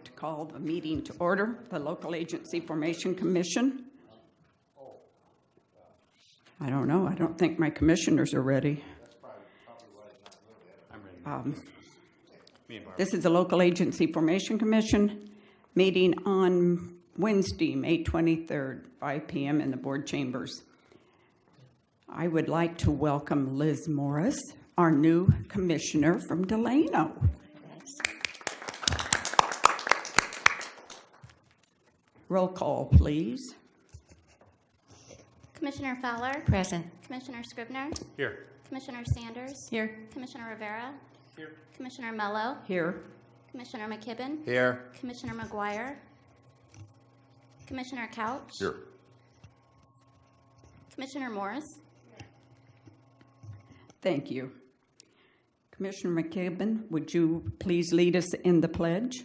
like to call the meeting to order, the Local Agency Formation Commission. I don't know, I don't think my commissioners are ready. Um, This is the Local Agency Formation Commission meeting on Wednesday, May 23rd, 5 PM in the board chambers. I would like to welcome Liz Morris, our new commissioner from Delano. Roll call, please. Commissioner Fowler? Present. Commissioner Scrivener? Here. Commissioner Sanders? Here. Commissioner Rivera? Here. Commissioner Mello? Here. Commissioner McKibben? Here. Commissioner McGuire? Commissioner Couch? Here. Commissioner Morris? Thank you. Commissioner McKibben, would you please lead us in the pledge?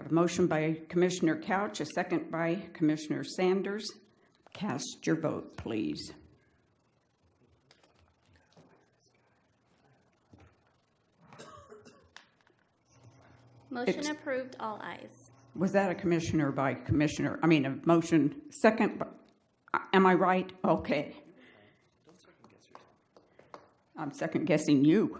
Have a motion by Commissioner Couch, a second by Commissioner Sanders. Cast your vote, please. Motion Ex- approved, all ayes. Was that a commissioner by commissioner, I mean, a motion second, by- uh, am I right? Okay. I'm second guessing you.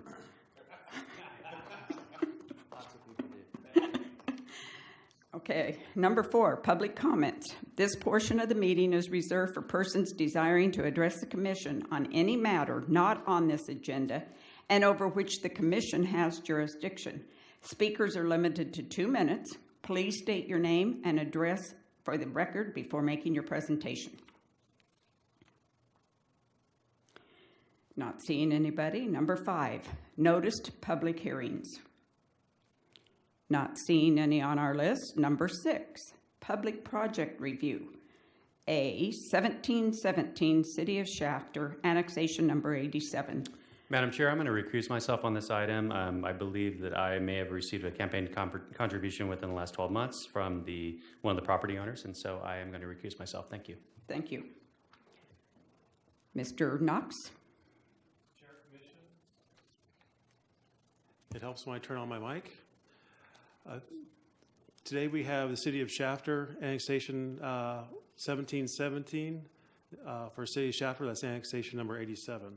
Okay, number four, public comments. This portion of the meeting is reserved for persons desiring to address the commission on any matter not on this agenda and over which the commission has jurisdiction. Speakers are limited to two minutes. Please state your name and address for the record before making your presentation. Not seeing anybody. Number five, noticed public hearings. Not seeing any on our list. Number six, public project review. A 1717 City of Shafter, annexation number 87. Madam Chair, I'm going to recuse myself on this item. Um, I believe that I may have received a campaign contribution within the last 12 months from the, one of the property owners, and so I am going to recuse myself. Thank you. Thank you. Mr. Knox? Chair, Commission. It helps when I turn on my mic. Uh, Today, we have the City of Shafter annexation uh, 1717 uh, for City of Shafter, that's annexation number 87.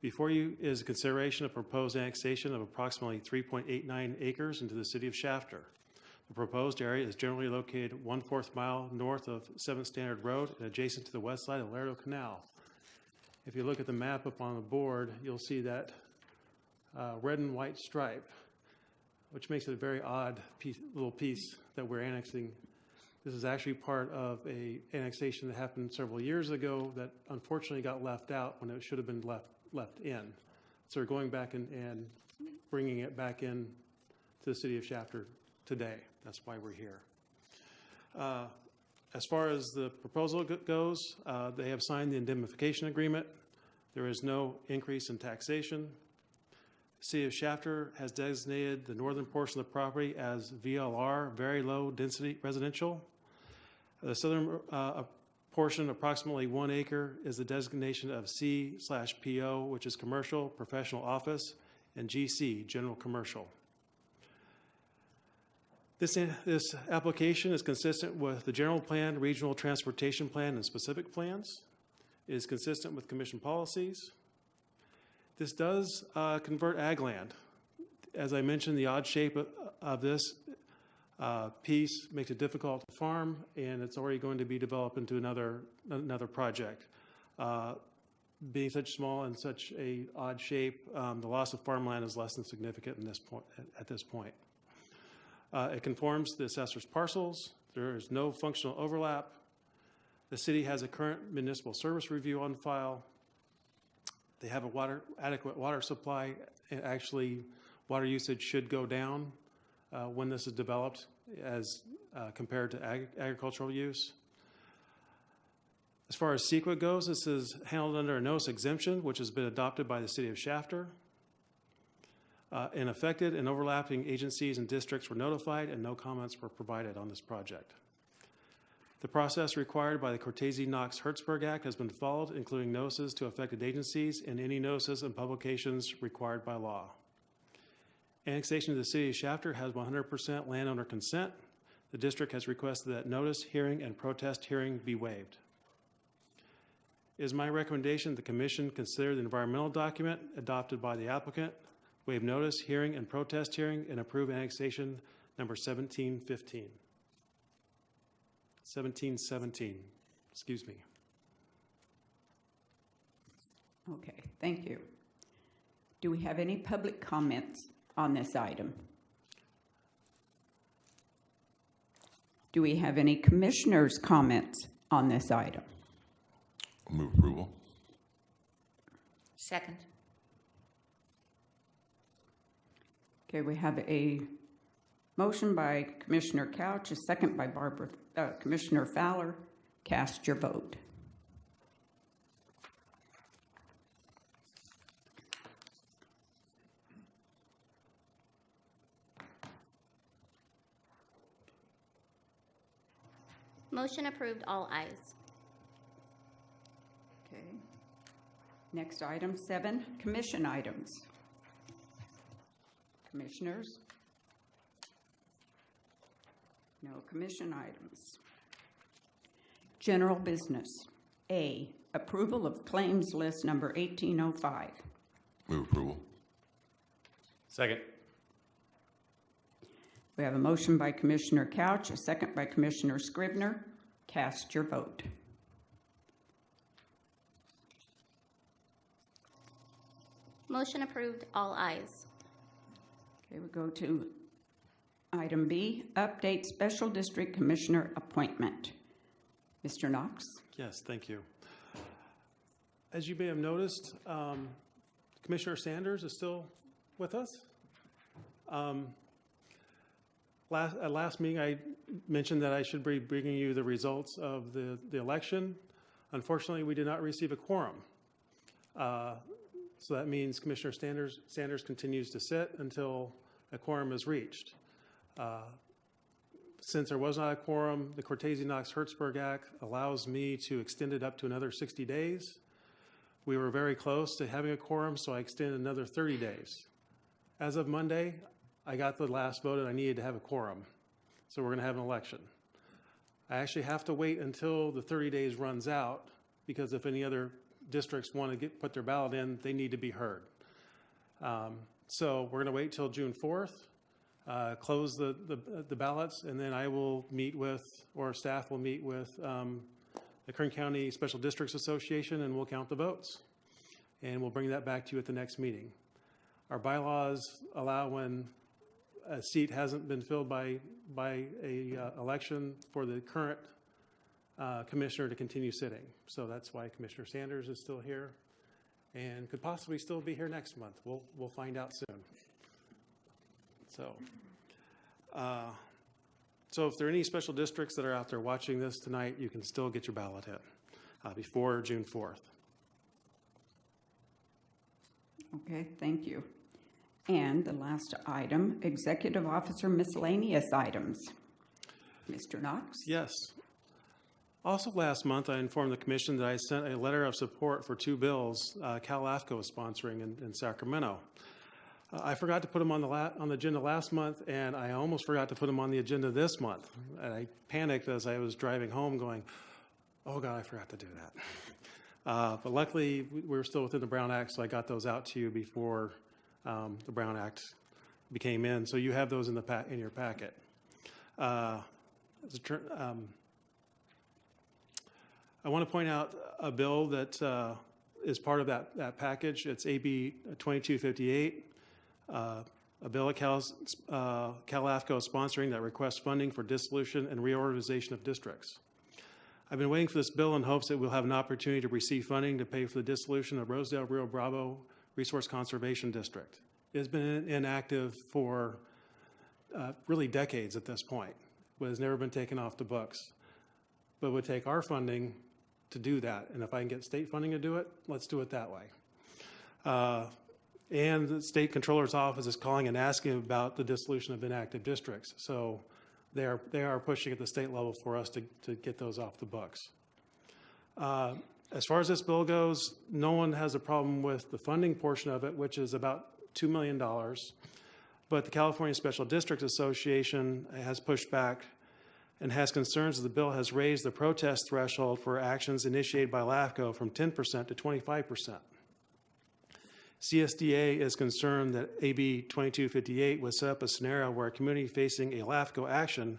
Before you is a consideration of proposed annexation of approximately 3.89 acres into the City of Shafter. The proposed area is generally located one-fourth mile north of 7th Standard Road and adjacent to the west side of Laredo Canal. If you look at the map up on the board, you'll see that uh, red and white stripe, which makes it a very odd piece, little piece that we're annexing. This is actually part of a annexation that happened several years ago that unfortunately got left out when it should have been left, left in. So we're going back and, and bringing it back in to the city of Shafter today. That's why we're here. Uh, As far as the proposal goes, uh, they have signed the indemnification agreement. There is no increase in taxation. City of Shafter has designated the northern portion of the property as VLR, Very Low Density Residential. The southern uh, portion, approximately one acre, is the designation of C slash PO, which is Commercial Professional Office, and GC, General Commercial. This, this application is consistent with the general plan, regional transportation plan, and specific plans. It is consistent with commission policies. This does uh, convert ag land. As I mentioned, the odd shape of, of this uh, piece makes it difficult to farm, and it's already going to be developed into another another project. Uh, being such small and such a odd shape, um, the loss of farmland is less than significant in this point, at, this point. Uh, it conforms to the assessor's parcels. There is no functional overlap. The city has a current municipal service review on file. They have a water, adequate water supply. And actually, water usage should go down uh, when this is developed as uh, compared to ag- agricultural use. As far as CEQA goes, this is handled under a notice exemption, which has been adopted by the city of Shafter. Uh, And affected and overlapping agencies and districts were notified, and no comments were provided on this project. The process required by the Cortese-Knox-Hertzberg Act has been followed, including notices to affected agencies and any notices and publications required by law. Annexation to the city of Shafter has 100% landowner consent. The district has requested that notice, hearing, and protest hearing be waived. It is my recommendation the commission consider the environmental document adopted by the applicant, waive notice, hearing, and protest hearing, and approve annexation number 1715. 1717, excuse me. Okay, thank you. Do we have any public comments on this item? Do we have any commissioners' comments on this item? Move approval. Second. Okay, we have a motion by Commissioner Couch, a second by Barbara, uh, Commissioner Fowler. Cast your vote. Motion approved, all ayes. Okay. Next item, seven, commission items. Commissioners? No commission items. General business. A, approval of claims list number 1805. Move approval. Second. We have a motion by Commissioner Couch, a second by Commissioner Scrivener. Cast your vote. Motion approved, all ayes. Okay, we go to item B, update special district commissioner appointment. Mr. Knox? Yes, thank you. As you may have noticed, um, Commissioner Sanders is still with us. Um, Last, at last meeting, I mentioned that I should be bringing you the results of the, the election. Unfortunately, we did not receive a quorum. Uh, So that means Commissioner Sanders, Sanders continues to sit until a quorum is reached. Uh, since there was not a quorum, the Cortese-Knox-Hertzberg Act allows me to extend it up to another 60 days. We were very close to having a quorum, so I extended another 30 days. As of Monday, I got the last vote and I needed to have a quorum. So we're going to have an election. I actually have to wait until the 30 days runs out because if any other districts want to get, put their ballot in, they need to be heard. Um, So we're going to wait till June 4th uh, close the, the the ballots, and then I will meet with, or staff will meet with um, the Kern County Special Districts Association, and we'll count the votes. And we'll bring that back to you at the next meeting. Our bylaws allow when a seat hasn't been filled by, by a uh, election for the current uh, commissioner to continue sitting. So that's why Commissioner Sanders is still here and could possibly still be here next month. We'll, we'll find out soon. So, uh, so if there are any special districts that are out there watching this tonight, you can still get your ballot in uh, before June 4th. Okay, thank you. And the last item, executive officer miscellaneous items. Mr. Knox? Yes. Also, last month, I informed the commission that I sent a letter of support for two bills uh, CALAFCO is sponsoring in, in Sacramento. Uh, I forgot to put them on the on the agenda last month, and I almost forgot to put them on the agenda this month. And I panicked as I was driving home, going, "Oh God, I forgot to do that." Uh, but luckily, we we were still within the Brown Act, so I got those out to you before um, the Brown Act became in. So you have those in the in your packet. Uh, um, I want to point out a bill that uh, is part of that, that package. It's AB 2258, uh, a bill Cal, uh, CALAFCO is sponsoring that requests funding for dissolution and reorganization of districts. I've been waiting for this bill in hopes that we'll have an opportunity to receive funding to pay for the dissolution of Rosedale Rio Bravo Resource Conservation District. It's been inactive for uh, really decades at this point, but has never been taken off the books. But it would take our funding to do that, and if I can get state funding to do it, let's do it that way. Uh, And the state controller's office is calling and asking about the dissolution of inactive districts. So they are, they are pushing at the state level for us to, to get those off the books. Uh, As far as this bill goes, no one has a problem with the funding portion of it, which is about $2 million. But the California Special Districts Association has pushed back and has concerns that the bill has raised the protest threshold for actions initiated by LAFCO from 10% to 25%. CSDA is concerned that AB 2258 would set up a scenario where a community facing a LAFCO action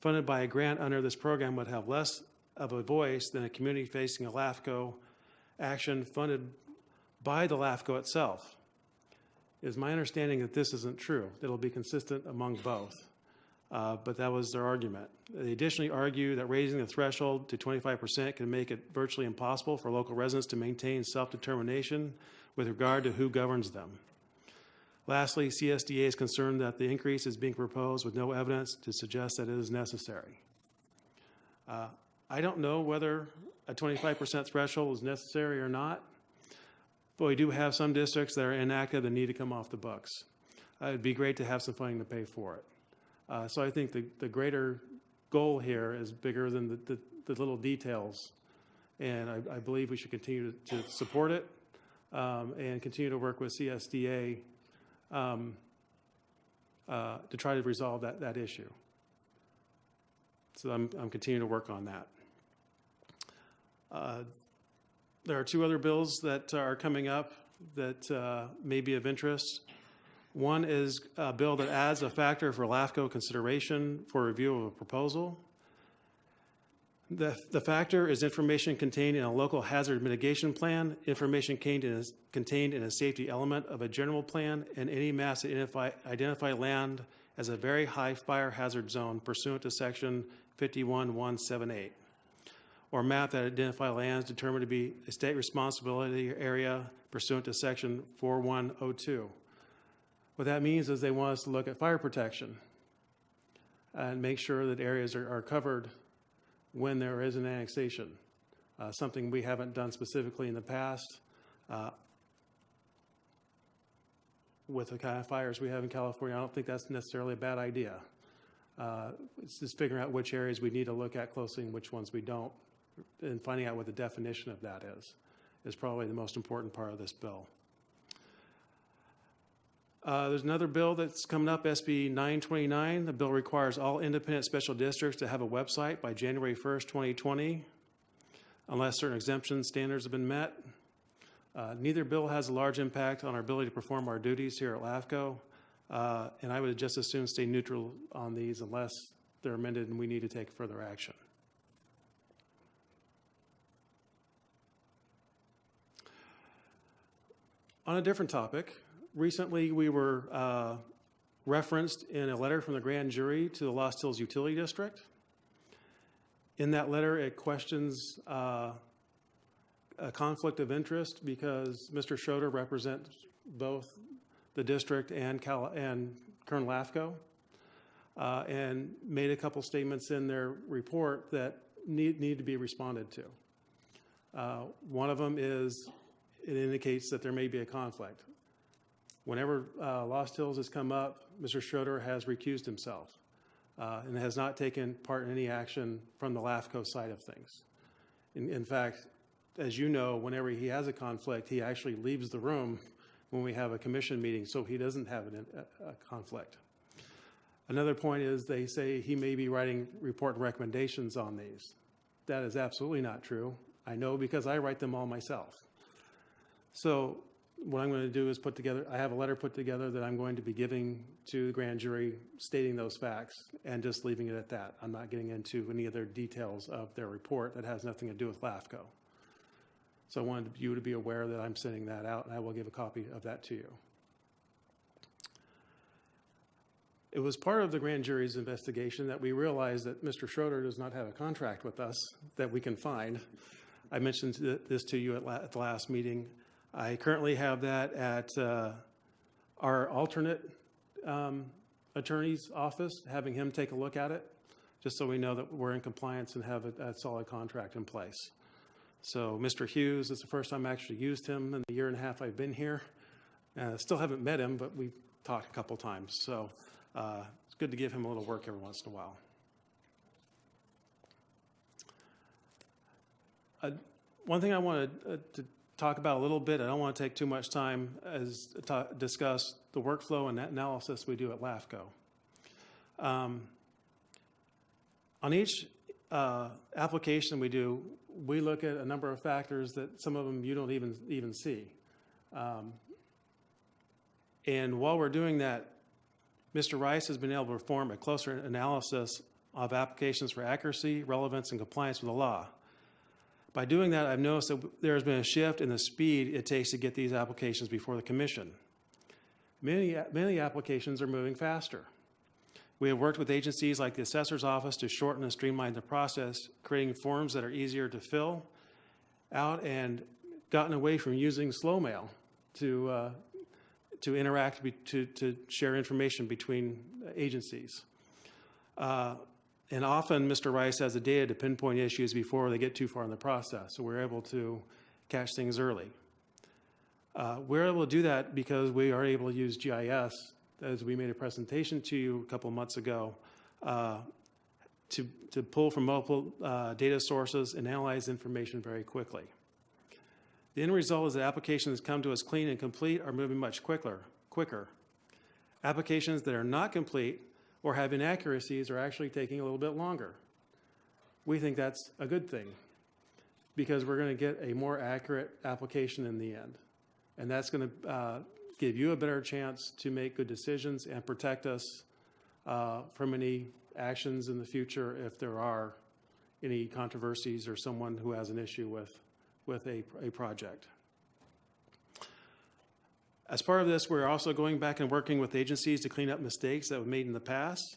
funded by a grant under this program would have less of a voice than a community facing a LAFCO action funded by the LAFCO itself. It is my understanding that this isn't true. It'll be consistent among both. Uh, but that was their argument. They additionally argue that raising the threshold to 25% can make it virtually impossible for local residents to maintain self-determination with regard to who governs them. Lastly, CSDA is concerned that the increase is being proposed with no evidence to suggest that it is necessary. Uh, I don't know whether a 25% threshold is necessary or not, but we do have some districts that are inactive that need to come off the books. Uh, It'd be great to have some funding to pay for it. Uh, So I think the, the greater goal here is bigger than the, the, the little details. And I, I believe we should continue to, to support it um, and continue to work with CSDA um, uh, to try to resolve that, that issue. So I'm, I'm continuing to work on that. Uh, There are two other bills that are coming up that uh, may be of interest. One is a bill that adds a factor for LAFCO consideration for review of a proposal. The, the factor is information contained in a local hazard mitigation plan, information contained in, a, contained in a safety element of a general plan, and any maps that identify, identify land as a very high fire hazard zone pursuant to section 51178, or map that identify lands determined to be a state responsibility area pursuant to section 4102. What that means is they want us to look at fire protection and make sure that areas are, are covered when there is an annexation. Uh, something we haven't done specifically in the past. Uh, with the kind of fires we have in California, I don't think that's necessarily a bad idea. Uh, it's just figuring out which areas we need to look at closely and which ones we don't, and finding out what the definition of that is, is probably the most important part of this bill. Uh, There's another bill that's coming up, SB 929. The bill requires all independent special districts to have a website by January 1st, 2020, unless certain exemption standards have been met. Uh, Neither bill has a large impact on our ability to perform our duties here at LAFCO, uh, and I would just as soon stay neutral on these unless they're amended and we need to take further action. On a different topic, recently we were uh, referenced in a letter from the grand jury to the Lost Hills Utility District. In that letter, it questions uh, a conflict of interest because Mr. Schroeder represents both the district and Cal- and Kern LAFCO, uh, and made a couple statements in their report that need, need to be responded to. Uh, One of them is, it indicates that there may be a conflict. Whenever uh, Lost Hills has come up, Mr. Schroeder has recused himself uh, and has not taken part in any action from the LAFCO side of things. In, in fact, as you know, whenever he has a conflict, he actually leaves the room when we have a commission meeting, so he doesn't have an, a, a conflict. Another point is they say he may be writing report recommendations on these. That is absolutely not true. I know because I write them all myself. So what I'm going to do is put together, I have a letter put together that I'm going to be giving to the grand jury stating those facts and just leaving it at that. I'm not getting into any other details of their report that has nothing to do with LAFCO. So I wanted you to be aware that I'm sending that out and I will give a copy of that to you. It was part of the grand jury's investigation that we realized that Mr. Schroeder does not have a contract with us that we can find. I mentioned this to you at la- at the last meeting. I currently have that at uh, our alternate um, attorney's office, having him take a look at it, just so we know that we're in compliance and have a a solid contract in place. So Mr. Hughes, it's the first time I actually used him in the year and a half I've been here. Uh, Still haven't met him, but we've talked a couple times. So uh, it's good to give him a little work every once in a while. Uh, One thing I wanted uh, to talk about a little bit, I don't want to take too much time, as discuss the workflow and that analysis we do at LAFCO. Um, On each uh, application we do, we look at a number of factors that some of them you don't even, even see. Um, And while we're doing that, Mr. Rice has been able to perform a closer analysis of applications for accuracy, relevance, and compliance with the law. By doing that, I've noticed that there has been a shift in the speed it takes to get these applications before the commission. Many, many applications are moving faster. We have worked with agencies like the Assessor's Office to shorten and streamline the process, creating forms that are easier to fill out and gotten away from using slow mail to, uh, to interact, to, to share information between agencies. Uh, And often, Mr. Rice has the data to pinpoint issues before they get too far in the process, so we're able to catch things early. Uh, We're able to do that because we are able to use GIS, as we made a presentation to you a couple months ago, uh, to, to pull from multiple uh, data sources and analyze information very quickly. The end result is that applications that come to us clean and complete are moving much quicker, quicker. Applications that are not complete or have inaccuracies are actually taking a little bit longer. We think that's a good thing because we're going to get a more accurate application in the end. And that's going to uh, give you a better chance to make good decisions and protect us uh, from any actions in the future if there are any controversies or someone who has an issue with, with a, a project. As part of this, we're also going back and working with agencies to clean up mistakes that were made in the past.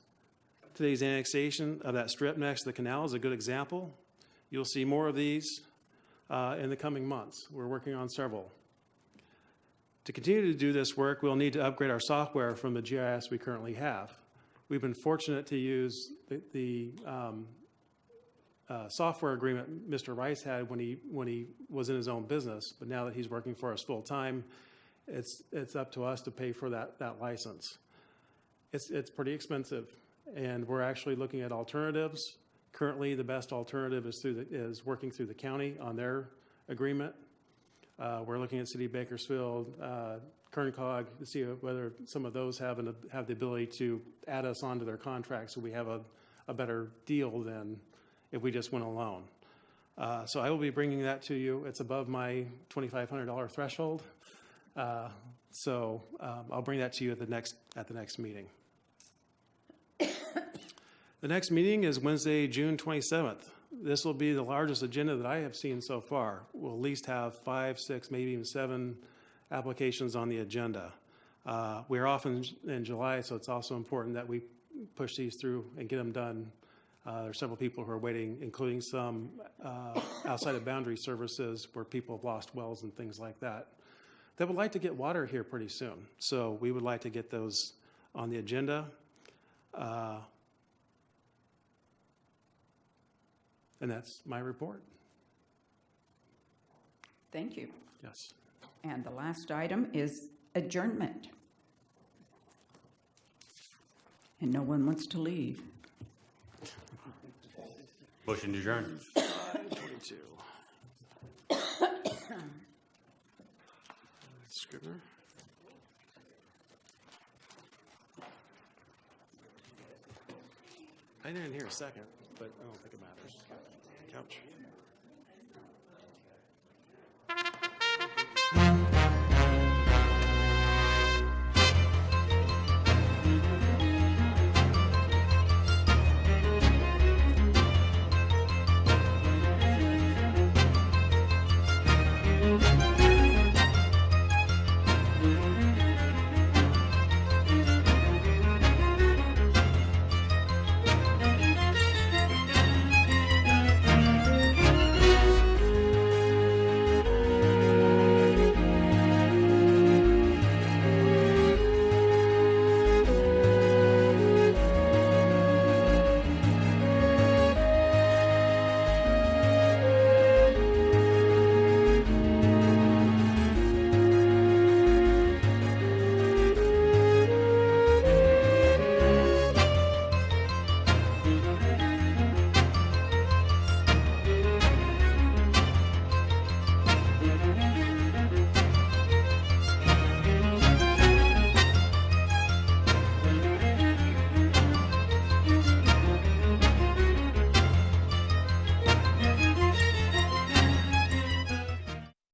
Today's annexation of that strip next to the canal is a good example. You'll see more of these uh, in the coming months. We're working on several. To continue to do this work, we'll need to upgrade our software from the GIS we currently have. We've been fortunate to use the, the um, uh, software agreement Mr. Rice had when he, when he was in his own business, but now that he's working for us full-time, it's, it's up to us to pay for that, that license. It's, it's pretty expensive, and we're actually looking at alternatives. Currently, the best alternative is through, the is working through the county on their agreement. Uh, We're looking at City of Bakersfield, uh, Kern COG, to see whether some of those have, an- have the ability to add us onto their contract, so we have a, a better deal than if we just went alone. Uh, So I will be bringing that to you. It's above my $2,500 threshold. Uh, So um, I'll bring that to you at the next, at the next meeting. The next meeting is Wednesday, June 27th. This will be the largest agenda that I have seen so far. We'll at least have five, six, maybe even seven applications on the agenda. Uh, We're off in in July, so it's also important that we push these through and get them done. Uh, There are several people who are waiting, including some uh, outside of boundary services where people have lost wells and things like that that would like to get water here pretty soon. So we would like to get those on the agenda. Uh, and that's my report. Thank you. Yes. And the last item is adjournment. And no one wants to leave. Motion to adjourn. 42. I didn't hear a second, but oh, I don't think it matters. Couch.